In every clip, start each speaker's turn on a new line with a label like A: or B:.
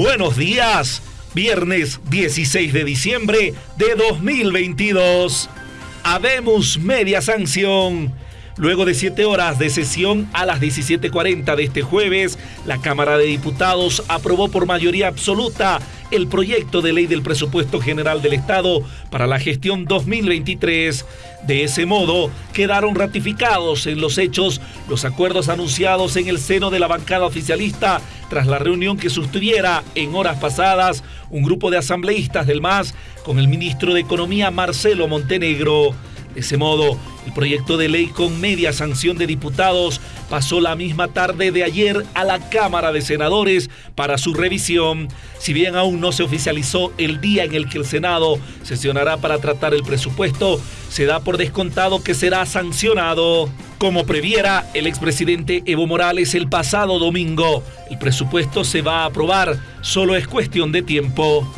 A: Buenos días, viernes 16 de diciembre de 2022. Habemos media sanción. Luego de siete horas de sesión a las 17.40 de este jueves, la Cámara de Diputados aprobó por mayoría absoluta el proyecto de ley del presupuesto general del Estado para la gestión 2023. De ese modo, quedaron ratificados en los hechos los acuerdos anunciados en el seno de la bancada oficialista tras la reunión que sostuviera en horas pasadas un grupo de asambleístas del MAS con el ministro de Economía Marcelo Montenegro. De ese modo, el proyecto de ley con media sanción de diputados pasó la misma tarde de ayer a la Cámara de Senadores para su revisión. Si bien aún no se oficializó el día en el que el Senado sesionará para tratar el presupuesto, se da por descontado que será sancionado. Como previera el expresidente Evo Morales el pasado domingo, el presupuesto se va a aprobar, solo es cuestión de tiempo.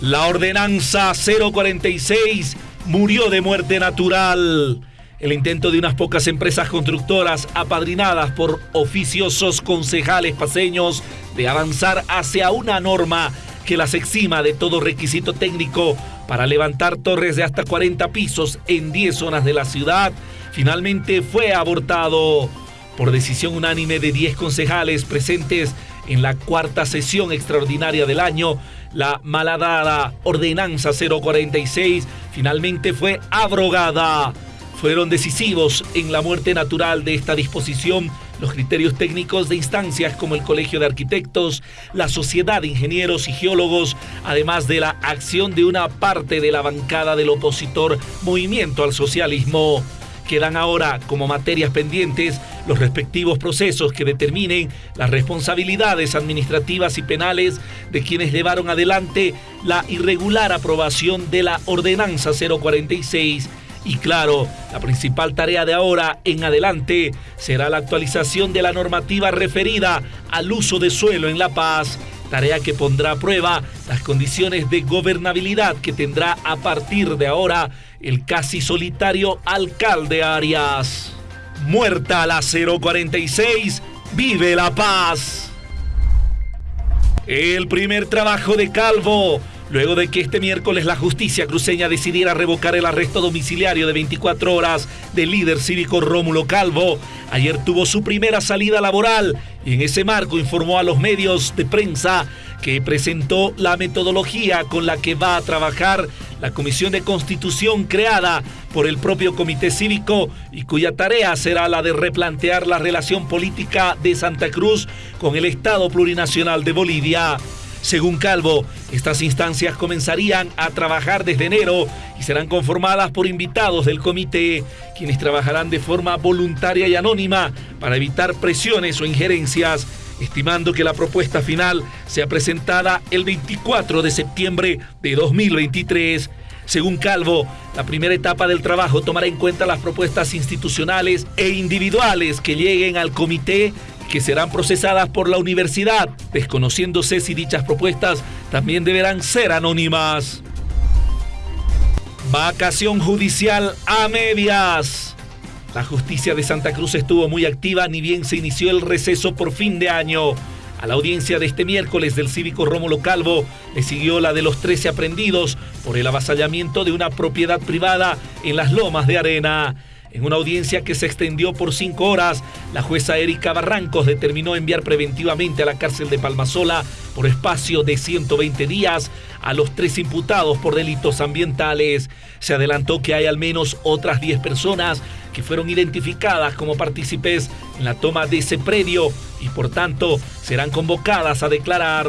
A: La ordenanza 046 murió de muerte natural. El intento de unas pocas empresas constructoras apadrinadas por oficiosos concejales paseños de avanzar hacia una norma que las exima de todo requisito técnico para levantar torres de hasta 40 pisos en 10 zonas de la ciudad, finalmente fue abortado por decisión unánime de 10 concejales presentes en la cuarta sesión extraordinaria del año, la malhadada Ordenanza 046 finalmente fue abrogada. Fueron decisivos en la muerte natural de esta disposición los criterios técnicos de instancias como el Colegio de Arquitectos, la Sociedad de Ingenieros y Geólogos, además de la acción de una parte de la bancada del opositor Movimiento al Socialismo. Quedan ahora como materias pendientes los respectivos procesos que determinen las responsabilidades administrativas y penales de quienes llevaron adelante la irregular aprobación de la Ordenanza 046 y claro, la principal tarea de ahora en adelante será la actualización de la normativa referida al uso de suelo en La Paz, tarea que pondrá a prueba las condiciones de gobernabilidad que tendrá a partir de ahora el casi solitario alcalde Arias. Muerta la 046, vive la paz. El primer trabajo de Calvo luego de que este miércoles la justicia cruceña decidiera revocar el arresto domiciliario de 24 horas del líder cívico Rómulo Calvo. Ayer tuvo su primera salida laboral y en ese marco informó a los medios de prensa que presentó la metodología con la que va a trabajar la Comisión de Constitución creada por el propio Comité Cívico y cuya tarea será la de replantear la relación política de Santa Cruz con el Estado Plurinacional de Bolivia. Según Calvo, estas instancias comenzarían a trabajar desde enero y serán conformadas por invitados del comité, quienes trabajarán de forma voluntaria y anónima para evitar presiones o injerencias, estimando que la propuesta final sea presentada el 24 de septiembre de 2023. Según Calvo, la primera etapa del trabajo tomará en cuenta las propuestas institucionales e individuales que lleguen al comité que serán procesadas por la universidad, desconociéndose si dichas propuestas también deberán ser anónimas. Vacación judicial a medias. La justicia de Santa Cruz estuvo muy activa ni bien se inició el receso por fin de año. A la audiencia de este miércoles del cívico Rómulo Calvo le siguió la de los 13 aprendidos por el avasallamiento de una propiedad privada en las lomas de arena. En una audiencia que se extendió por cinco horas, la jueza Erika Barrancos determinó enviar preventivamente a la cárcel de Palmasola por espacio de 120 días a los tres imputados por delitos ambientales. Se adelantó que hay al menos otras 10 personas que fueron identificadas como partícipes en la toma de ese predio y por tanto serán convocadas a declarar.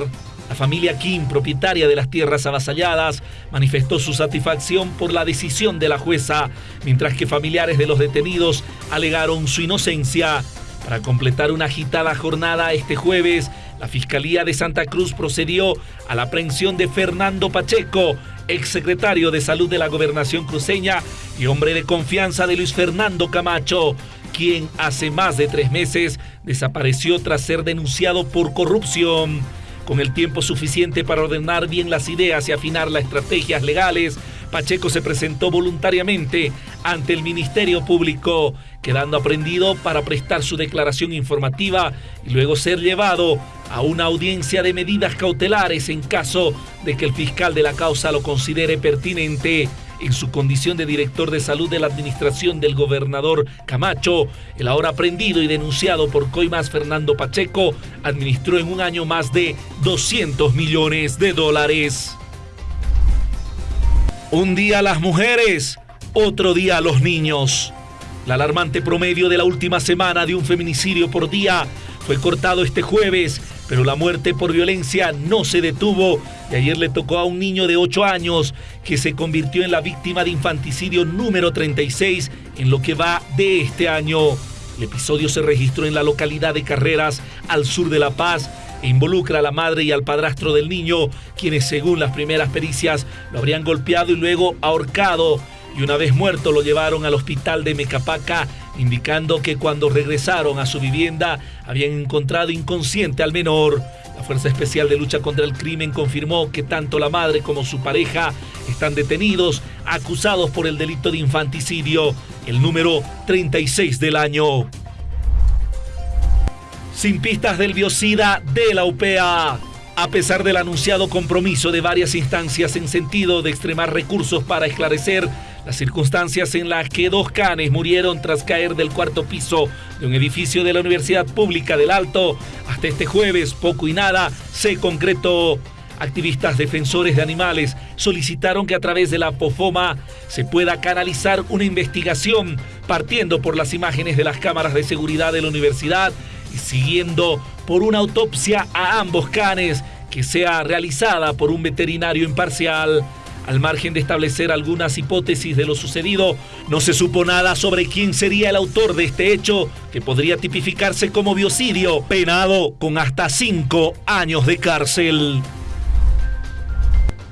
A: La familia Kim, propietaria de las tierras avasalladas, manifestó su satisfacción por la decisión de la jueza, mientras que familiares de los detenidos alegaron su inocencia. Para completar una agitada jornada este jueves, la Fiscalía de Santa Cruz procedió a la aprehensión de Fernando Pacheco, exsecretario de Salud de la Gobernación cruceña y hombre de confianza de Luis Fernando Camacho, quien hace más de tres meses desapareció tras ser denunciado por corrupción con el tiempo suficiente para ordenar bien las ideas y afinar las estrategias legales, Pacheco se presentó voluntariamente ante el Ministerio Público, quedando aprendido para prestar su declaración informativa y luego ser llevado a una audiencia de medidas cautelares en caso de que el fiscal de la causa lo considere pertinente. En su condición de director de salud de la administración del gobernador Camacho, el ahora aprendido y denunciado por Coimas Fernando Pacheco administró en un año más de 200 millones de dólares. Un día las mujeres, otro día los niños. El alarmante promedio de la última semana de un feminicidio por día fue cortado este jueves, pero la muerte por violencia no se detuvo y ayer le tocó a un niño de 8 años que se convirtió en la víctima de infanticidio número 36 en lo que va de este año. El episodio se registró en la localidad de Carreras, al sur de La Paz, e involucra a la madre y al padrastro del niño, quienes según las primeras pericias lo habrían golpeado y luego ahorcado y una vez muerto lo llevaron al hospital de Mecapaca, indicando que cuando regresaron a su vivienda habían encontrado inconsciente al menor. La Fuerza Especial de Lucha contra el Crimen confirmó que tanto la madre como su pareja están detenidos, acusados por el delito de infanticidio, el número 36 del año. Sin pistas del biocida de la UPA. A pesar del anunciado compromiso de varias instancias en sentido de extremar recursos para esclarecer las circunstancias en las que dos canes murieron tras caer del cuarto piso de un edificio de la Universidad Pública del Alto, hasta este jueves poco y nada se concretó. Activistas defensores de animales solicitaron que a través de la POFOMA se pueda canalizar una investigación partiendo por las imágenes de las cámaras de seguridad de la universidad y siguiendo por una autopsia a ambos canes que sea realizada por un veterinario imparcial. Al margen de establecer algunas hipótesis de lo sucedido, no se supo nada sobre quién sería el autor de este hecho, que podría tipificarse como biocidio, penado con hasta cinco años de cárcel.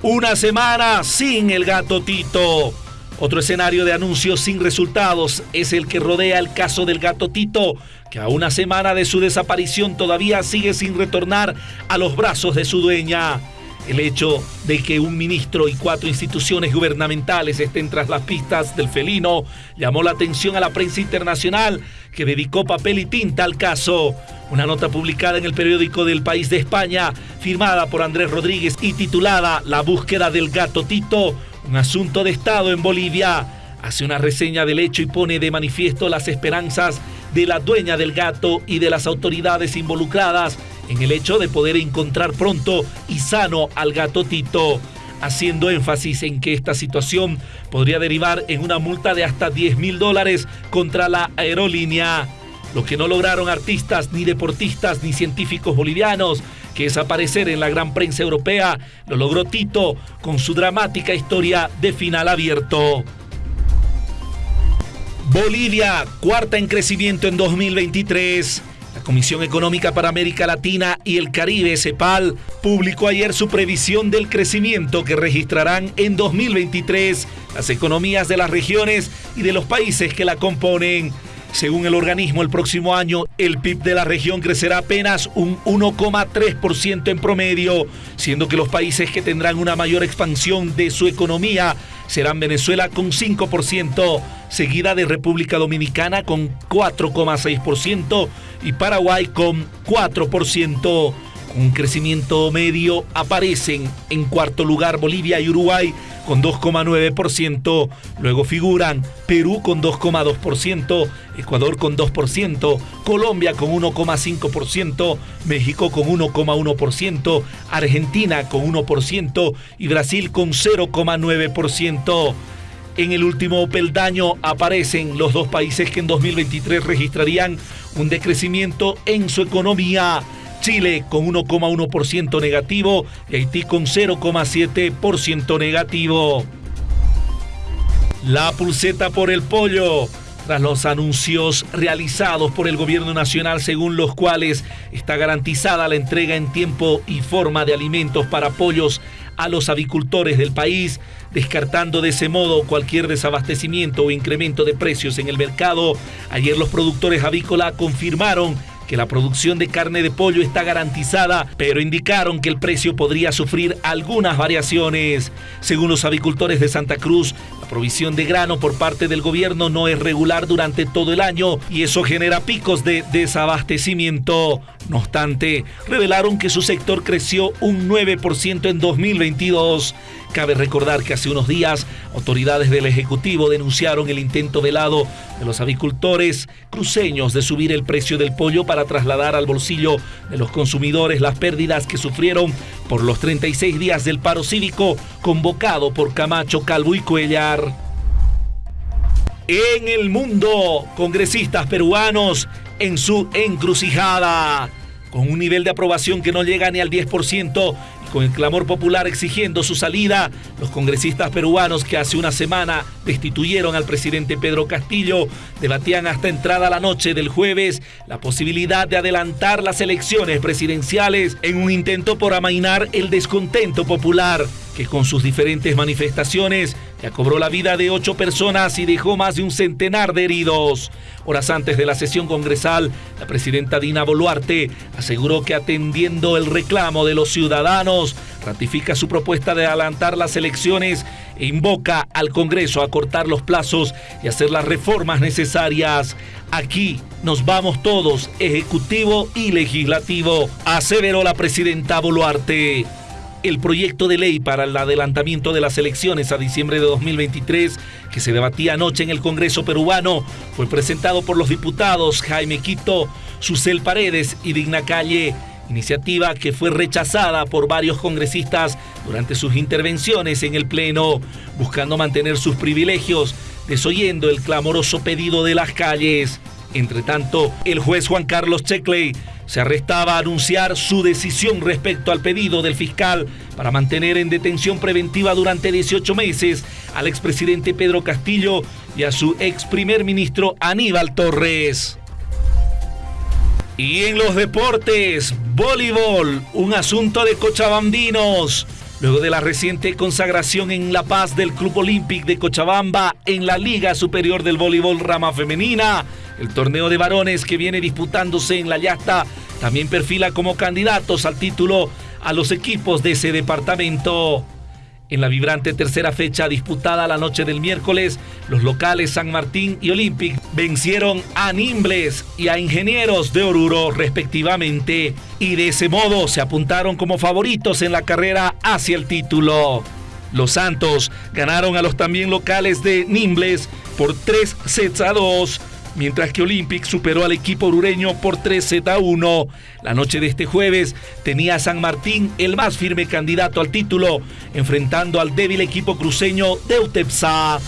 A: Una semana sin el gato Tito. Otro escenario de anuncios sin resultados es el que rodea el caso del gato Tito, que a una semana de su desaparición todavía sigue sin retornar a los brazos de su dueña. El hecho de que un ministro y cuatro instituciones gubernamentales estén tras las pistas del felino llamó la atención a la prensa internacional que dedicó papel y tinta al caso. Una nota publicada en el periódico del País de España, firmada por Andrés Rodríguez y titulada La búsqueda del gato Tito, un asunto de Estado en Bolivia, hace una reseña del hecho y pone de manifiesto las esperanzas de la dueña del gato y de las autoridades involucradas en el hecho de poder encontrar pronto y sano al gato Tito, haciendo énfasis en que esta situación podría derivar en una multa de hasta 10 mil dólares contra la aerolínea. Lo que no lograron artistas, ni deportistas, ni científicos bolivianos, que es aparecer en la gran prensa europea, lo logró Tito con su dramática historia de final abierto. Bolivia, cuarta en crecimiento en 2023. Comisión Económica para América Latina y el Caribe, CEPAL, publicó ayer su previsión del crecimiento que registrarán en 2023 las economías de las regiones y de los países que la componen. Según el organismo, el próximo año el PIB de la región crecerá apenas un 1,3% en promedio, siendo que los países que tendrán una mayor expansión de su economía serán Venezuela con 5%, seguida de República Dominicana con 4,6% y Paraguay con 4%. Un crecimiento medio aparecen en cuarto lugar Bolivia y Uruguay con 2,9%. Luego figuran Perú con 2,2%, Ecuador con 2%, Colombia con 1,5%, México con 1,1%, Argentina con 1% y Brasil con 0,9%. En el último peldaño aparecen los dos países que en 2023 registrarían un decrecimiento en su economía. Chile con 1,1% negativo y Haití con 0,7% negativo. La pulseta por el pollo. Tras los anuncios realizados por el gobierno nacional según los cuales está garantizada la entrega en tiempo y forma de alimentos para pollos a los avicultores del país, descartando de ese modo cualquier desabastecimiento o incremento de precios en el mercado. Ayer los productores avícola confirmaron que la producción de carne de pollo está garantizada, pero indicaron que el precio podría sufrir algunas variaciones. Según los avicultores de Santa Cruz, la provisión de grano por parte del gobierno no es regular durante todo el año y eso genera picos de desabastecimiento. No obstante, revelaron que su sector creció un 9% en 2022. Cabe recordar que hace unos días autoridades del Ejecutivo denunciaron el intento velado de los avicultores cruceños de subir el precio del pollo para trasladar al bolsillo de los consumidores las pérdidas que sufrieron por los 36 días del paro cívico convocado por Camacho, Calvo y Cuellar. En el mundo, congresistas peruanos en su encrucijada con un nivel de aprobación que no llega ni al 10% y con el clamor popular exigiendo su salida, los congresistas peruanos que hace una semana destituyeron al presidente Pedro Castillo debatían hasta entrada la noche del jueves la posibilidad de adelantar las elecciones presidenciales en un intento por amainar el descontento popular que con sus diferentes manifestaciones ya cobró la vida de ocho personas y dejó más de un centenar de heridos. Horas antes de la sesión congresal, la presidenta Dina Boluarte aseguró que atendiendo el reclamo de los ciudadanos, ratifica su propuesta de adelantar las elecciones e invoca al Congreso a cortar los plazos y hacer las reformas necesarias. Aquí nos vamos todos, Ejecutivo y Legislativo, aseveró la presidenta Boluarte. El proyecto de ley para el adelantamiento de las elecciones a diciembre de 2023, que se debatía anoche en el Congreso peruano, fue presentado por los diputados Jaime Quito, Susel Paredes y Digna Calle, iniciativa que fue rechazada por varios congresistas durante sus intervenciones en el Pleno, buscando mantener sus privilegios, desoyendo el clamoroso pedido de las calles. Entre tanto, el juez Juan Carlos Checley se arrestaba a anunciar su decisión respecto al pedido del fiscal para mantener en detención preventiva durante 18 meses al expresidente Pedro Castillo y a su ex primer ministro Aníbal Torres. Y en los deportes, voleibol, un asunto de cochabambinos. Luego de la reciente consagración en La Paz del Club Olímpico de Cochabamba en la Liga Superior del Voleibol Rama Femenina, el torneo de varones que viene disputándose en La Yasta también perfila como candidatos al título a los equipos de ese departamento. En la vibrante tercera fecha disputada la noche del miércoles, los locales San Martín y Olympic vencieron a Nimbles y a Ingenieros de Oruro respectivamente y de ese modo se apuntaron como favoritos en la carrera hacia el título. Los Santos ganaron a los también locales de Nimbles por 3 sets a 2 mientras que Olympic superó al equipo orureño por 3 Z 1. La noche de este jueves tenía a San Martín el más firme candidato al título, enfrentando al débil equipo cruceño de Utepsa.